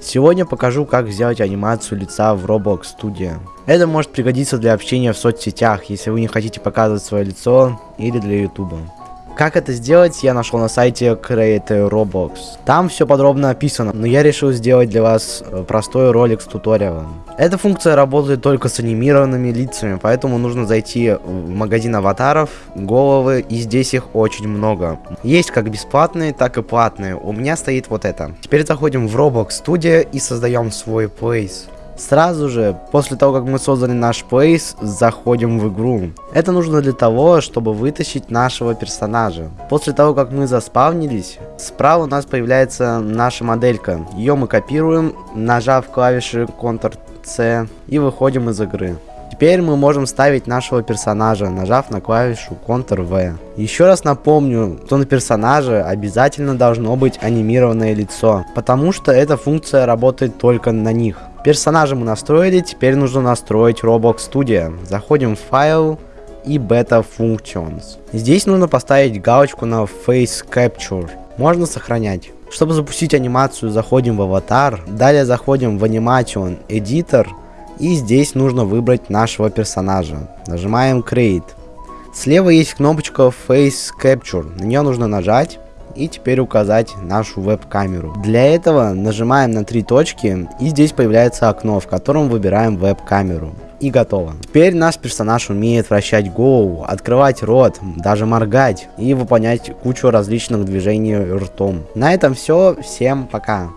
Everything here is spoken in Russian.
Сегодня покажу, как сделать анимацию лица в Roblox Studio. Это может пригодиться для общения в соцсетях, если вы не хотите показывать свое лицо, или для YouTube. Как это сделать, я нашел на сайте Create Roblox. Там все подробно описано, но я решил сделать для вас э, простой ролик с туториалом. Эта функция работает только с анимированными лицами, поэтому нужно зайти в магазин аватаров, головы, и здесь их очень много. Есть как бесплатные, так и платные. У меня стоит вот это. Теперь заходим в Roblox Studio и создаем свой place. Сразу же, после того, как мы создали наш плейс, заходим в игру. Это нужно для того, чтобы вытащить нашего персонажа. После того, как мы заспавнились, справа у нас появляется наша моделька. Ее мы копируем, нажав клавиши Ctrl-C и выходим из игры. Теперь мы можем ставить нашего персонажа, нажав на клавишу Ctrl-V. Еще раз напомню, что на персонаже обязательно должно быть анимированное лицо, потому что эта функция работает только на них. Персонажа мы настроили, теперь нужно настроить Roblox Studio. Заходим в файл и Beta Functions. Здесь нужно поставить галочку на Face Capture. Можно сохранять. Чтобы запустить анимацию, заходим в аватар, далее заходим в Animation Editor, и здесь нужно выбрать нашего персонажа. Нажимаем Create. Слева есть кнопочка Face Capture, на нее нужно нажать и теперь указать нашу веб-камеру. Для этого нажимаем на три точки и здесь появляется окно, в котором выбираем веб-камеру. И готово. Теперь наш персонаж умеет вращать голову, открывать рот, даже моргать и выполнять кучу различных движений ртом. На этом все. Всем пока.